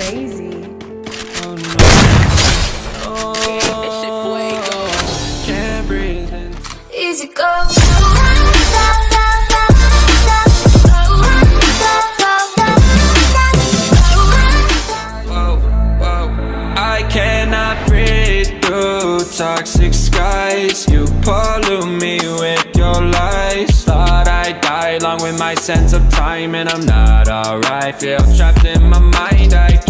crazy. Oh no. Oh, can't breathe. Easy go. Whoa, whoa. I cannot breathe through toxic skies. You pollute me with your lies. Thought I'd die along with my sense of time, and I'm not alright. Feel trapped in my mind. I can't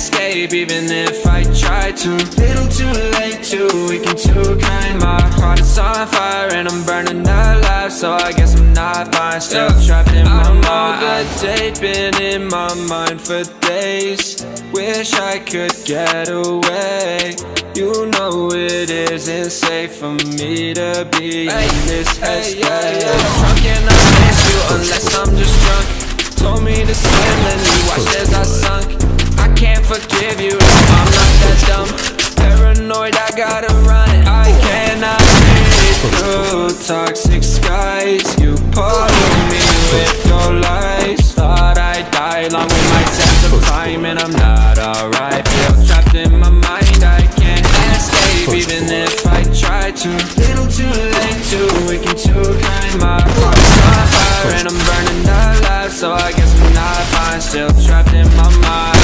escape, even if I try to. Little too late, too weak and too kind. My heart is on fire, and I'm burning alive. So I guess I'm not fine. Still trapped in my mind. I know the date been in my mind for days. Wish I could get away. You know it isn't safe for me to be in this headspace. How can I miss you unless I'm just drunk? Told me to swim, then you watched as I sunk. Forgive you, I'm not that dumb. Paranoid, I gotta run. I cannot breathe through toxic skies. You pollute me with your lies. Thought I'd die along with my sense of time, and I'm not alright. Feel trapped in my mind, I can't escape, even if I try to. Little too late, too weak and too kind. My heart's on fire, and I'm burning alive. So I guess I'm not fine, still trapped in my mind.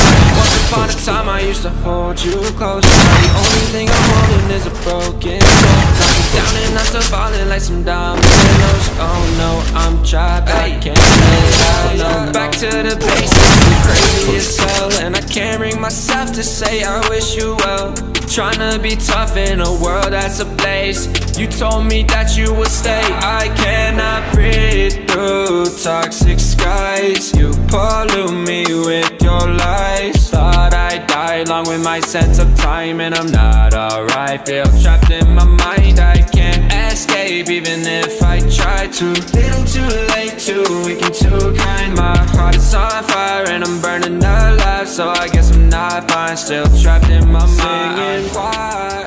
Upon a time, I used to hold you close. The only thing I'm holding is a broken soul. Knock me down and I'm still falling like some dominoes. Oh no, I'm trapped, I can't get out. No, back to the basics, I'm crazy as hell, and I can't bring myself to say I wish you well. Trying to be tough in a world that's ablaze. You told me that you would stay. I cannot breathe through toxic skies. You pollute me with your lies. Thought I'd along with my sense of time, and I'm not alright. Feel trapped in my mind. I can't escape, even if I try to. Little too late, too weak and too kind. My heart is on fire, and I'm burning alive. So I guess I'm not fine. Still trapped in my mind. Singing why?